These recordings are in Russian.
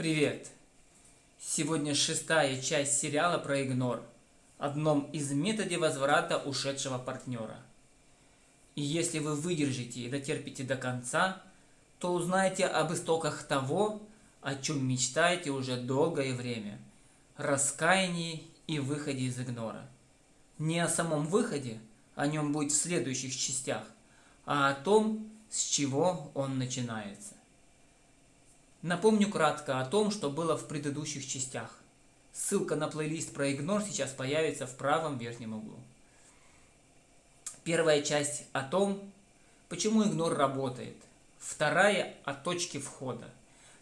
Привет! Сегодня шестая часть сериала про игнор, одном из методов возврата ушедшего партнера. И если вы выдержите и дотерпите до конца, то узнаете об истоках того, о чем мечтаете уже долгое время – раскаянии и выходе из игнора. Не о самом выходе, о нем будет в следующих частях, а о том, с чего он начинается. Напомню кратко о том, что было в предыдущих частях. Ссылка на плейлист про игнор сейчас появится в правом верхнем углу. Первая часть о том, почему игнор работает. Вторая о точке входа.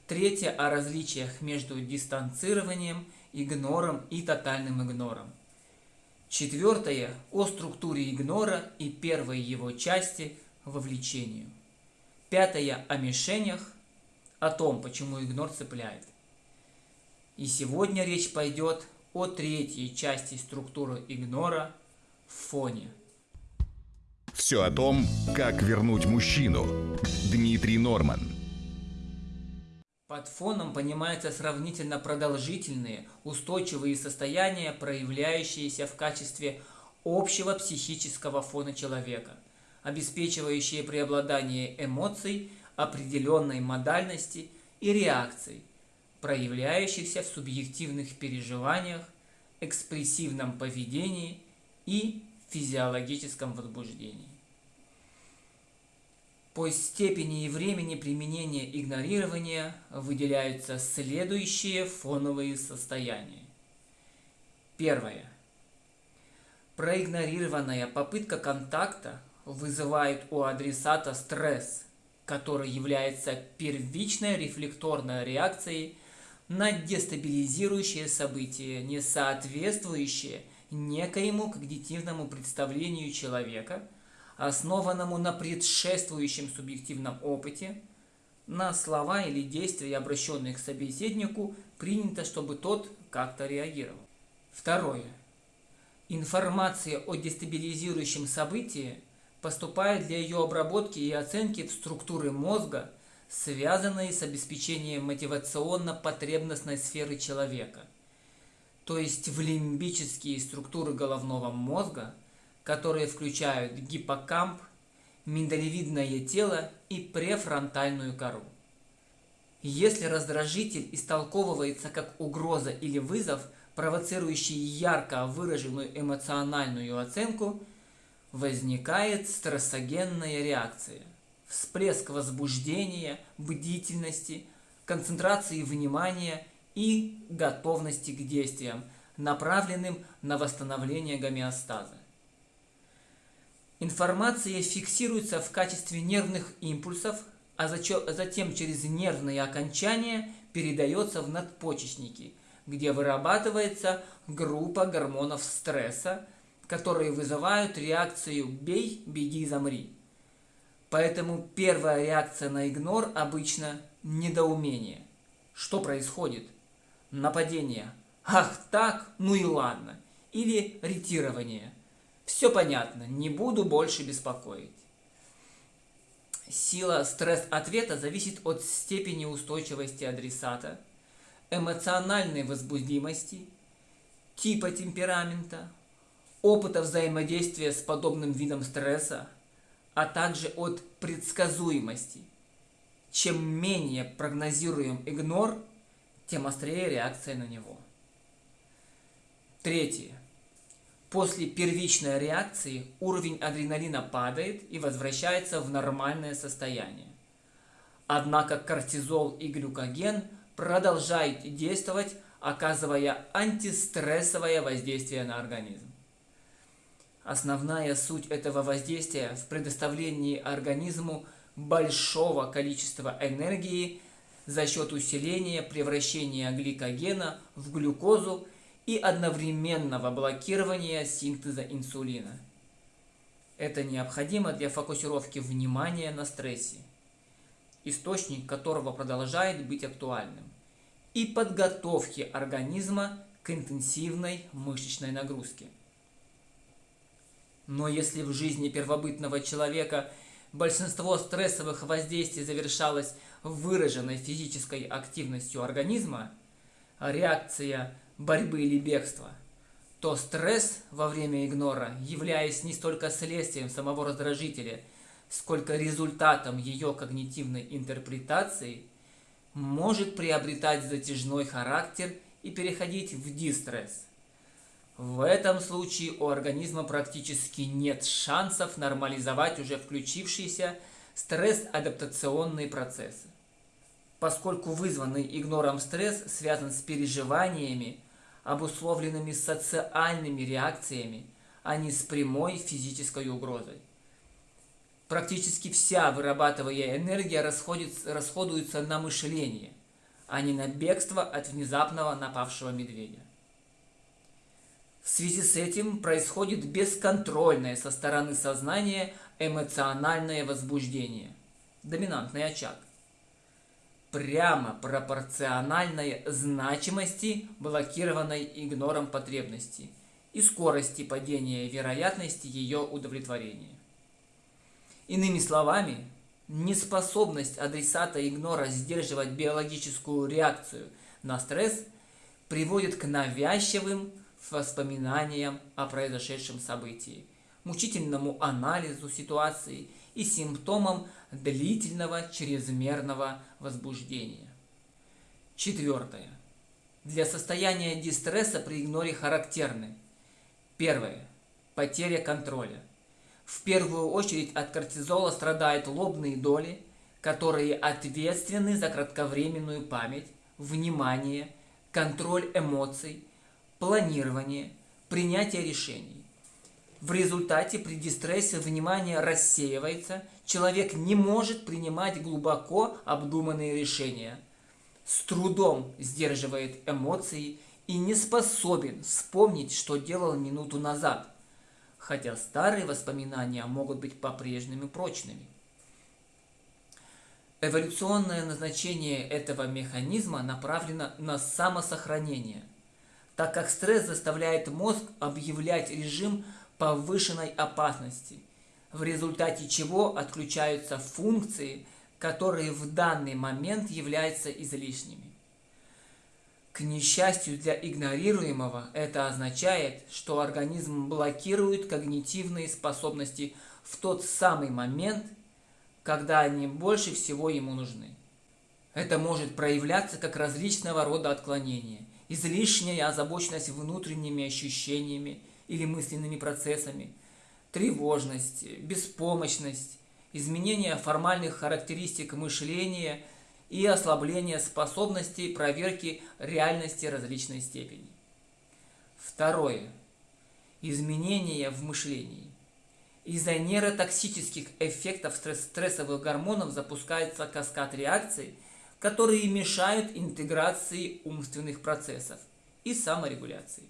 Третья о различиях между дистанцированием, игнором и тотальным игнором. Четвертое о структуре игнора и первой его части вовлечению. Пятое о мишенях, о том, почему игнор цепляет. И сегодня речь пойдет о третьей части структуры игнора в фоне. Все о том, как вернуть мужчину. Дмитрий Норман. Под фоном понимаются сравнительно продолжительные, устойчивые состояния, проявляющиеся в качестве общего психического фона человека, обеспечивающие преобладание эмоций определенной модальности и реакций, проявляющихся в субъективных переживаниях, экспрессивном поведении и физиологическом возбуждении. По степени и времени применения игнорирования выделяются следующие фоновые состояния. Первое. Проигнорированная попытка контакта вызывает у адресата стресс – который является первичной рефлекторной реакцией на дестабилизирующее событие, не соответствующее некоему когнитивному представлению человека, основанному на предшествующем субъективном опыте, на слова или действия, обращенные к собеседнику, принято, чтобы тот как-то реагировал. Второе. Информация о дестабилизирующем событии поступает для ее обработки и оценки в структуры мозга, связанные с обеспечением мотивационно-потребностной сферы человека, то есть в лимбические структуры головного мозга, которые включают гиппокамп, миндалевидное тело и префронтальную кору. Если раздражитель истолковывается как угроза или вызов, провоцирующий ярко выраженную эмоциональную оценку – возникает стрессогенная реакция. Всплеск возбуждения, бдительности, концентрации внимания и готовности к действиям, направленным на восстановление гомеостаза. Информация фиксируется в качестве нервных импульсов, а затем через нервные окончания передается в надпочечники, где вырабатывается группа гормонов стресса, которые вызывают реакцию «бей, беги, замри». Поэтому первая реакция на игнор обычно недоумение. Что происходит? Нападение. Ах так, ну и ладно. Или ретирование. Все понятно, не буду больше беспокоить. Сила стресс-ответа зависит от степени устойчивости адресата, эмоциональной возбудимости, типа темперамента, опыта взаимодействия с подобным видом стресса, а также от предсказуемости. Чем менее прогнозируем игнор, тем острее реакция на него. Третье. После первичной реакции уровень адреналина падает и возвращается в нормальное состояние. Однако кортизол и глюкоген продолжают действовать, оказывая антистрессовое воздействие на организм. Основная суть этого воздействия в предоставлении организму большого количества энергии за счет усиления превращения гликогена в глюкозу и одновременного блокирования синтеза инсулина. Это необходимо для фокусировки внимания на стрессе, источник которого продолжает быть актуальным, и подготовки организма к интенсивной мышечной нагрузке. Но если в жизни первобытного человека большинство стрессовых воздействий завершалось выраженной физической активностью организма, реакция борьбы или бегства, то стресс во время игнора, являясь не столько следствием самого раздражителя, сколько результатом ее когнитивной интерпретации, может приобретать затяжной характер и переходить в дистресс. В этом случае у организма практически нет шансов нормализовать уже включившиеся стресс-адаптационные процессы. Поскольку вызванный игнором стресс связан с переживаниями, обусловленными социальными реакциями, а не с прямой физической угрозой. Практически вся вырабатываемая энергия расходуется на мышление, а не на бегство от внезапного напавшего медведя. В связи с этим происходит бесконтрольное со стороны сознания эмоциональное возбуждение, доминантный очаг, прямо пропорциональной значимости блокированной игнором потребности и скорости падения вероятности ее удовлетворения. Иными словами, неспособность адресата игнора сдерживать биологическую реакцию на стресс приводит к навязчивым воспоминаниям о произошедшем событии, мучительному анализу ситуации и симптомам длительного чрезмерного возбуждения. Четвертое. Для состояния дистресса при игноре характерны. Первое. Потеря контроля. В первую очередь от кортизола страдают лобные доли, которые ответственны за кратковременную память, внимание, контроль эмоций, планирование, принятие решений. В результате при дистрессе внимание рассеивается, человек не может принимать глубоко обдуманные решения, с трудом сдерживает эмоции и не способен вспомнить, что делал минуту назад – хотя старые воспоминания могут быть по-прежнему прочными. Эволюционное назначение этого механизма направлено на самосохранение, так как стресс заставляет мозг объявлять режим повышенной опасности, в результате чего отключаются функции, которые в данный момент являются излишними. К несчастью для игнорируемого, это означает, что организм блокирует когнитивные способности в тот самый момент, когда они больше всего ему нужны. Это может проявляться как различного рода отклонения, излишняя озабоченность внутренними ощущениями или мысленными процессами, тревожность, беспомощность, изменение формальных характеристик мышления – и ослабление способностей проверки реальности различной степени. Второе. Изменения в мышлении. Из-за нейротоксических эффектов стрессовых гормонов запускается каскад реакций, которые мешают интеграции умственных процессов и саморегуляции.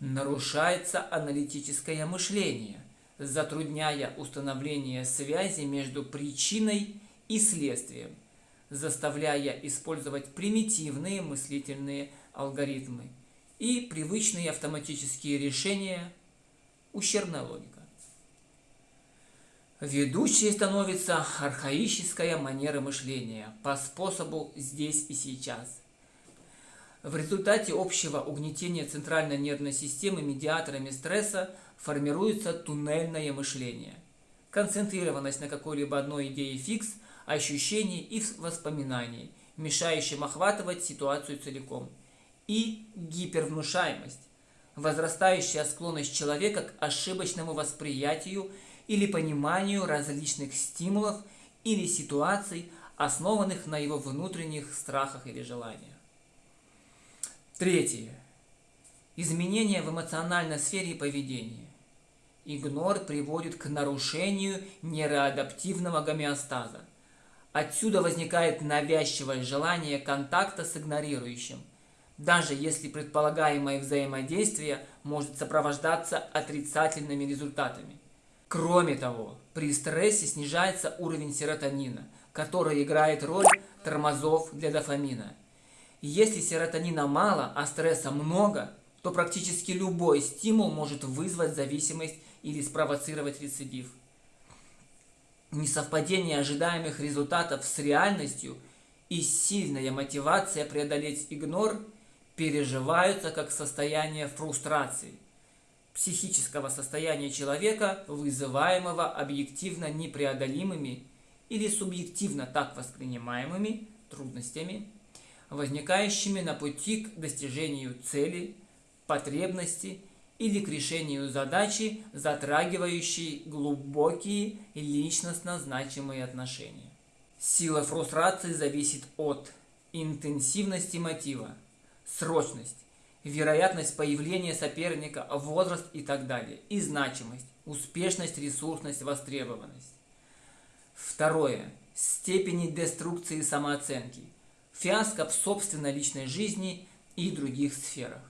Нарушается аналитическое мышление, затрудняя установление связи между причиной и следствием – заставляя использовать примитивные мыслительные алгоритмы и привычные автоматические решения, ущербная логика. Ведущей становится архаическая манера мышления по способу «здесь и сейчас». В результате общего угнетения центральной нервной системы медиаторами стресса формируется туннельное мышление. Концентрированность на какой-либо одной идее фикс – ощущений и воспоминаний, мешающим охватывать ситуацию целиком. И гипервнушаемость, возрастающая склонность человека к ошибочному восприятию или пониманию различных стимулов или ситуаций, основанных на его внутренних страхах или желаниях. Третье. Изменения в эмоциональной сфере и поведении. Игнор приводит к нарушению нейроадаптивного гомеостаза – Отсюда возникает навязчивое желание контакта с игнорирующим, даже если предполагаемое взаимодействие может сопровождаться отрицательными результатами. Кроме того, при стрессе снижается уровень серотонина, который играет роль тормозов для дофамина. Если серотонина мало, а стресса много, то практически любой стимул может вызвать зависимость или спровоцировать рецидив. Несовпадение ожидаемых результатов с реальностью и сильная мотивация преодолеть игнор переживаются как состояние фрустрации, психического состояния человека, вызываемого объективно непреодолимыми или субъективно так воспринимаемыми трудностями, возникающими на пути к достижению цели, потребности или к решению задачи, затрагивающей глубокие личностно значимые отношения. Сила фрустрации зависит от интенсивности мотива, срочность, вероятность появления соперника, возраст и так далее, и значимость, успешность, ресурсность, востребованность. Второе. Степени деструкции самооценки, фиаско в собственной личной жизни и других сферах.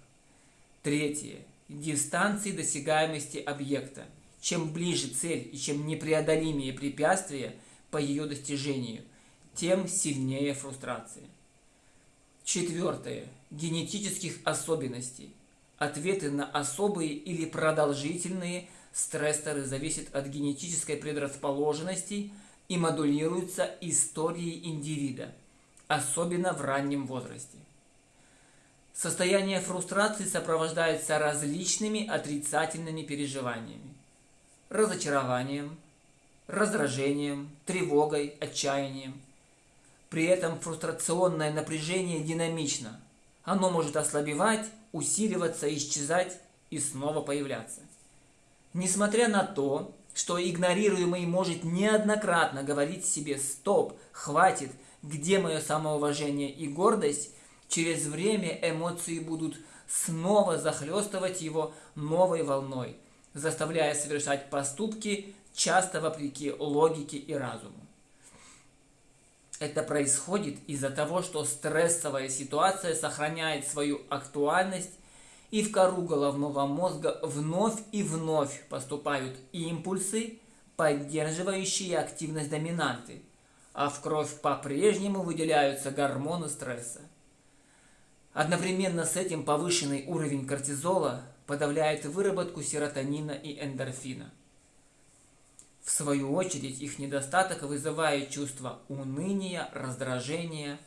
Третье дистанции досягаемости объекта. Чем ближе цель и чем непреодолимее препятствия по ее достижению, тем сильнее фрустрация. Четвертое. Генетических особенностей. Ответы на особые или продолжительные стрессоры зависят от генетической предрасположенности и модулируются историей индивида, особенно в раннем возрасте. Состояние фрустрации сопровождается различными отрицательными переживаниями. Разочарованием, раздражением, тревогой, отчаянием. При этом фрустрационное напряжение динамично. Оно может ослабевать, усиливаться, исчезать и снова появляться. Несмотря на то, что игнорируемый может неоднократно говорить себе «стоп», «хватит», «где мое самоуважение и гордость», Через время эмоции будут снова захлестывать его новой волной, заставляя совершать поступки, часто вопреки логике и разуму. Это происходит из-за того, что стрессовая ситуация сохраняет свою актуальность, и в кору головного мозга вновь и вновь поступают импульсы, поддерживающие активность доминанты, а в кровь по-прежнему выделяются гормоны стресса. Одновременно с этим повышенный уровень кортизола подавляет выработку серотонина и эндорфина. В свою очередь их недостаток вызывает чувство уныния, раздражения,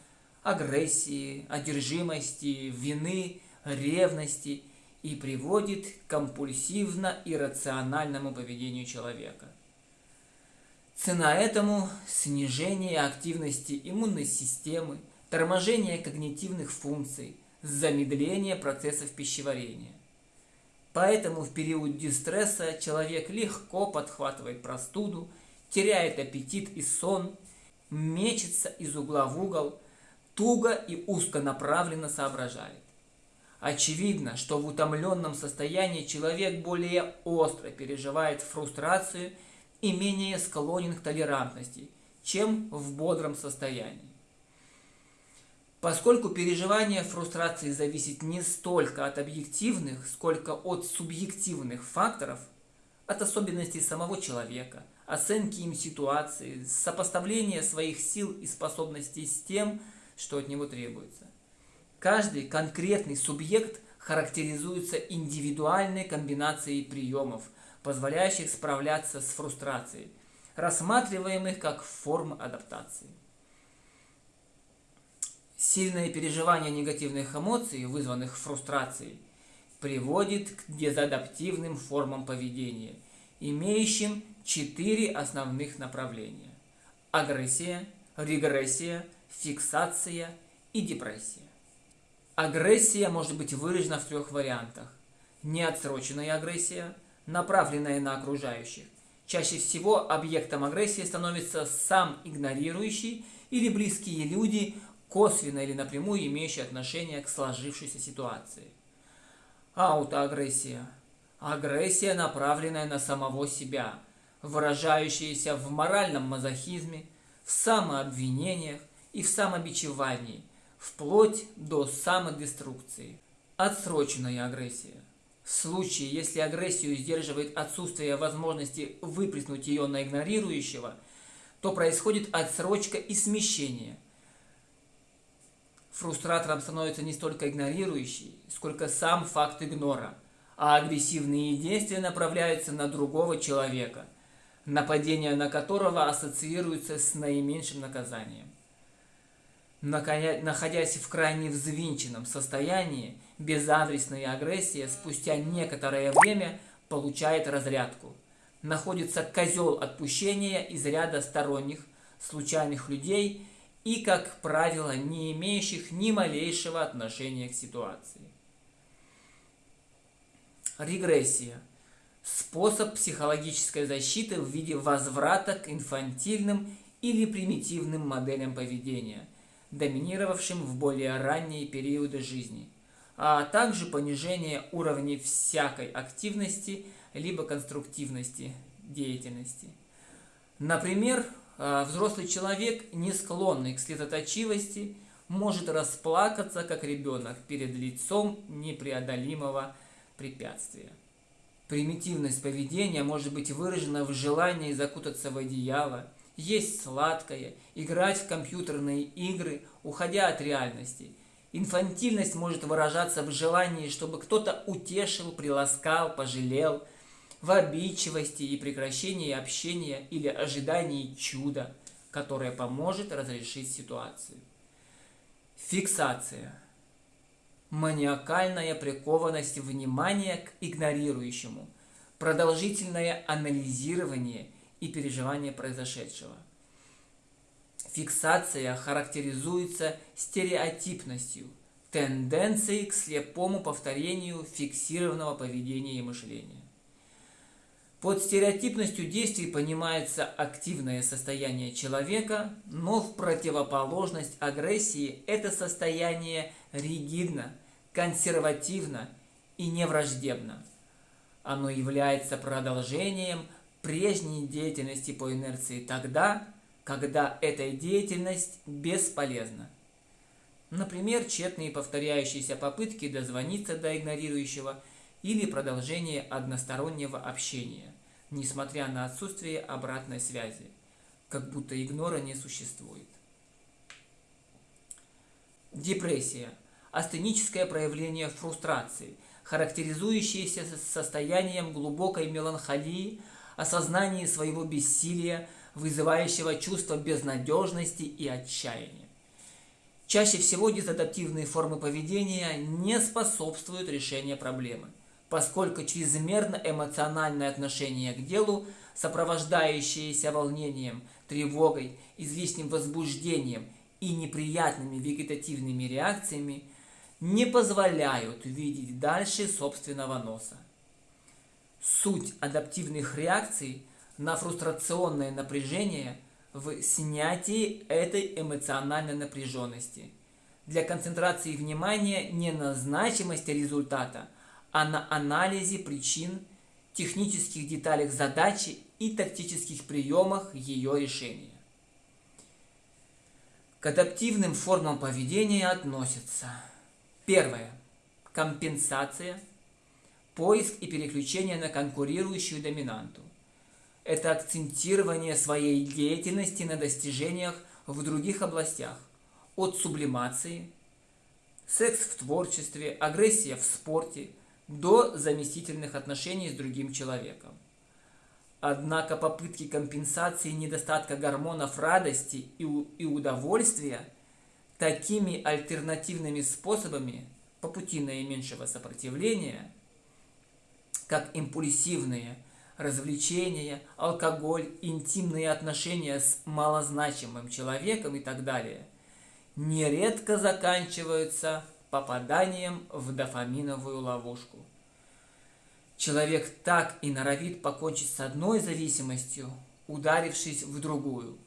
агрессии, одержимости, вины, ревности и приводит к компульсивно-иррациональному поведению человека. Цена этому – снижение активности иммунной системы, торможение когнитивных функций, замедление процессов пищеварения. Поэтому в период дистресса человек легко подхватывает простуду, теряет аппетит и сон, мечется из угла в угол, туго и узконаправленно соображает. Очевидно, что в утомленном состоянии человек более остро переживает фрустрацию и менее склонен к толерантности, чем в бодром состоянии. Поскольку переживание фрустрации зависит не столько от объективных, сколько от субъективных факторов, от особенностей самого человека, оценки им ситуации, сопоставления своих сил и способностей с тем, что от него требуется. Каждый конкретный субъект характеризуется индивидуальной комбинацией приемов, позволяющих справляться с фрустрацией, рассматриваемых как формы адаптации. Сильное переживание негативных эмоций, вызванных фрустрацией, приводит к дезадаптивным формам поведения, имеющим четыре основных направления. Агрессия, регрессия, фиксация и депрессия. Агрессия может быть выражена в трех вариантах. Неотсроченная агрессия, направленная на окружающих. Чаще всего объектом агрессии становится сам игнорирующий или близкие люди, косвенно или напрямую имеющие отношение к сложившейся ситуации. Аутоагрессия. Агрессия, направленная на самого себя, выражающаяся в моральном мазохизме, в самообвинениях и в самобичевании, вплоть до самодеструкции. Отсроченная агрессия. В случае, если агрессию сдерживает отсутствие возможности выплеснуть ее на игнорирующего, то происходит отсрочка и смещение – Фрустратором становится не столько игнорирующий, сколько сам факт игнора, а агрессивные действия направляются на другого человека, нападение на которого ассоциируется с наименьшим наказанием. Находясь в крайне взвинченном состоянии, безадресная агрессия спустя некоторое время получает разрядку. Находится козел отпущения из ряда сторонних, случайных людей и, как правило, не имеющих ни малейшего отношения к ситуации. Регрессия. Способ психологической защиты в виде возврата к инфантильным или примитивным моделям поведения, доминировавшим в более ранние периоды жизни, а также понижение уровней всякой активности либо конструктивности деятельности. Например, взрослый человек, не склонный к слезоточивости, может расплакаться, как ребенок, перед лицом непреодолимого препятствия. Примитивность поведения может быть выражена в желании закутаться в одеяло, есть сладкое, играть в компьютерные игры, уходя от реальности. Инфантильность может выражаться в желании, чтобы кто-то утешил, приласкал, пожалел – в обидчивости и прекращении общения или ожидании чуда, которое поможет разрешить ситуацию. Фиксация. Маниакальная прикованность внимания к игнорирующему, продолжительное анализирование и переживание произошедшего. Фиксация характеризуется стереотипностью, тенденцией к слепому повторению фиксированного поведения и мышления. Под стереотипностью действий понимается активное состояние человека, но в противоположность агрессии это состояние ригидно, консервативно и невраждебно. Оно является продолжением прежней деятельности по инерции тогда, когда эта деятельность бесполезна. Например, тщетные повторяющиеся попытки дозвониться до игнорирующего или продолжение одностороннего общения, несмотря на отсутствие обратной связи, как будто игнора не существует. Депрессия – астеническое проявление фрустрации, характеризующееся состоянием глубокой меланхолии, осознания своего бессилия, вызывающего чувство безнадежности и отчаяния. Чаще всего дезадаптивные формы поведения не способствуют решению проблемы – поскольку чрезмерно эмоциональное отношение к делу, сопровождающееся волнением, тревогой, излишним возбуждением и неприятными вегетативными реакциями, не позволяют видеть дальше собственного носа. Суть адаптивных реакций на фрустрационное напряжение в снятии этой эмоциональной напряженности. Для концентрации внимания не на значимости результата – а на анализе причин, технических деталях задачи и тактических приемах ее решения. К адаптивным формам поведения относятся Первое. Компенсация. Поиск и переключение на конкурирующую доминанту. Это акцентирование своей деятельности на достижениях в других областях. От сублимации, секс в творчестве, агрессия в спорте – до заместительных отношений с другим человеком. Однако попытки компенсации недостатка гормонов радости и удовольствия такими альтернативными способами по пути наименьшего сопротивления, как импульсивные развлечения, алкоголь, интимные отношения с малозначимым человеком и так далее, нередко заканчиваются попаданием в дофаминовую ловушку. Человек так и норовит покончить с одной зависимостью, ударившись в другую.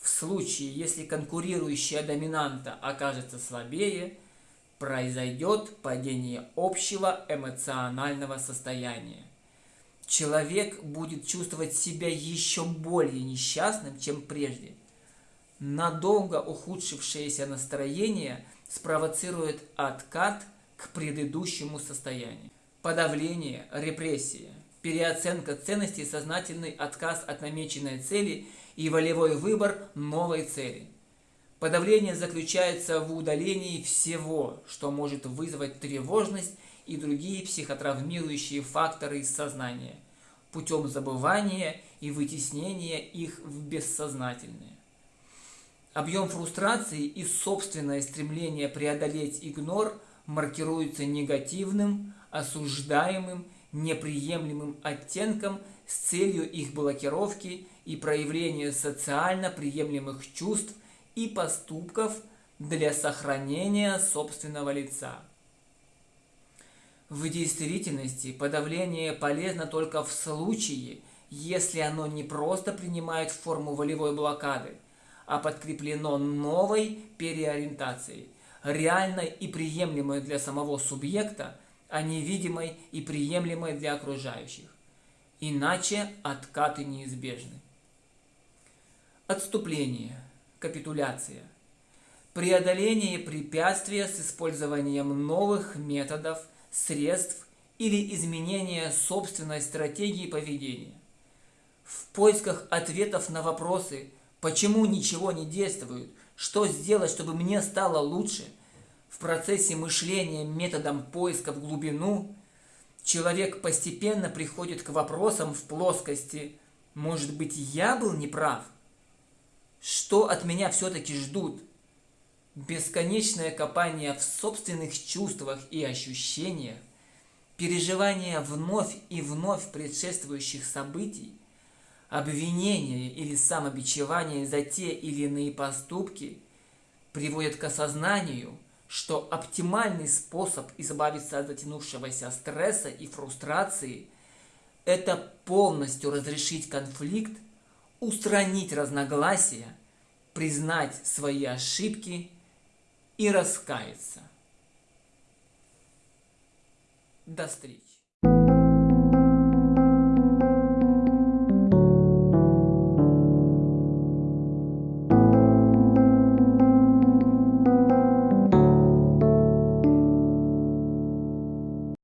В случае, если конкурирующая доминанта окажется слабее, произойдет падение общего эмоционального состояния. Человек будет чувствовать себя еще более несчастным, чем прежде. Надолго ухудшившееся настроение – спровоцирует откат к предыдущему состоянию. Подавление, репрессия, переоценка ценностей, сознательный отказ от намеченной цели и волевой выбор новой цели. Подавление заключается в удалении всего, что может вызвать тревожность и другие психотравмирующие факторы из сознания. путем забывания и вытеснения их в бессознательное. Объем фрустрации и собственное стремление преодолеть игнор маркируется негативным, осуждаемым, неприемлемым оттенком с целью их блокировки и проявления социально приемлемых чувств и поступков для сохранения собственного лица. В действительности подавление полезно только в случае, если оно не просто принимает форму волевой блокады, а подкреплено новой переориентацией, реальной и приемлемой для самого субъекта, а невидимой и приемлемой для окружающих. Иначе откаты неизбежны. Отступление, капитуляция, преодоление препятствия с использованием новых методов – средств или изменения собственной стратегии поведения. В поисках ответов на вопросы, почему ничего не действует, что сделать, чтобы мне стало лучше, в процессе мышления методом поиска в глубину, человек постепенно приходит к вопросам в плоскости «Может быть, я был неправ?» Что от меня все-таки ждут? бесконечное копание в собственных чувствах и ощущениях, переживание вновь и вновь предшествующих событий, обвинение или самобичевание за те или иные поступки приводят к осознанию, что оптимальный способ избавиться от затянувшегося стресса и фрустрации – это полностью разрешить конфликт, устранить разногласия, признать свои ошибки – и раскаяться. До встречи.